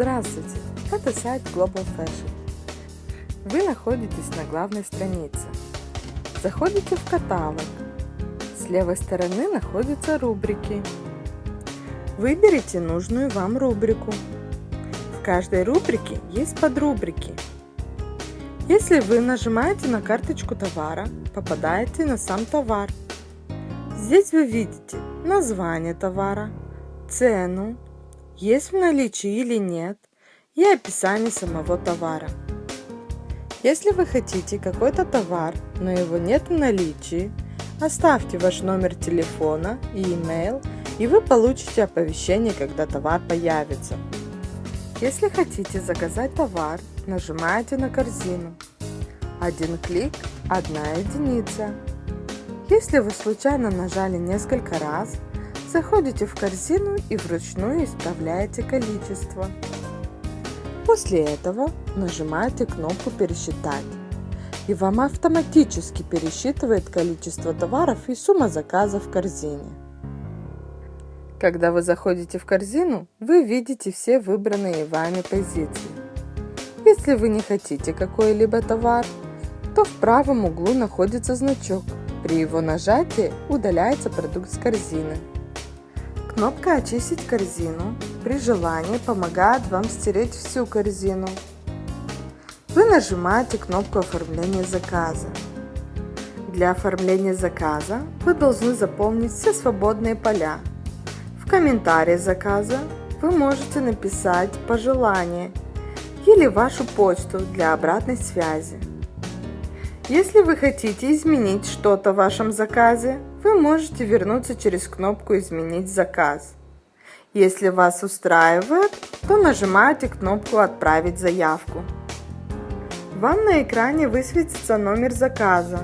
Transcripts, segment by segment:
Здравствуйте! Это сайт Global Fashion. Вы находитесь на главной странице. Заходите в каталог. С левой стороны находятся рубрики. Выберите нужную вам рубрику. В каждой рубрике есть подрубрики. Если вы нажимаете на карточку товара, попадаете на сам товар. Здесь вы видите название товара, цену, есть в наличии или нет, и описание самого товара. Если вы хотите какой-то товар, но его нет в наличии, оставьте ваш номер телефона и email, и вы получите оповещение, когда товар появится. Если хотите заказать товар, нажимаете на корзину. Один клик – одна единица. Если вы случайно нажали несколько раз, заходите в корзину и вручную исправляете количество. После этого нажимаете кнопку «Пересчитать» и вам автоматически пересчитывает количество товаров и сумма заказа в корзине. Когда вы заходите в корзину, вы видите все выбранные вами позиции. Если вы не хотите какой-либо товар, то в правом углу находится значок. При его нажатии удаляется продукт с корзины. Кнопка «Очистить корзину» при желании помогает вам стереть всю корзину. Вы нажимаете кнопку оформления заказа. Для оформления заказа вы должны заполнить все свободные поля. В комментарии заказа вы можете написать пожелание или вашу почту для обратной связи. Если вы хотите изменить что-то в вашем заказе, вы можете вернуться через кнопку «Изменить заказ». Если вас устраивает, то нажимаете кнопку «Отправить заявку». Вам на экране высветится номер заказа,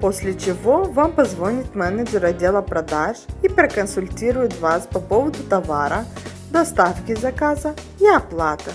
после чего вам позвонит менеджер отдела продаж и проконсультирует вас по поводу товара, доставки заказа и оплаты.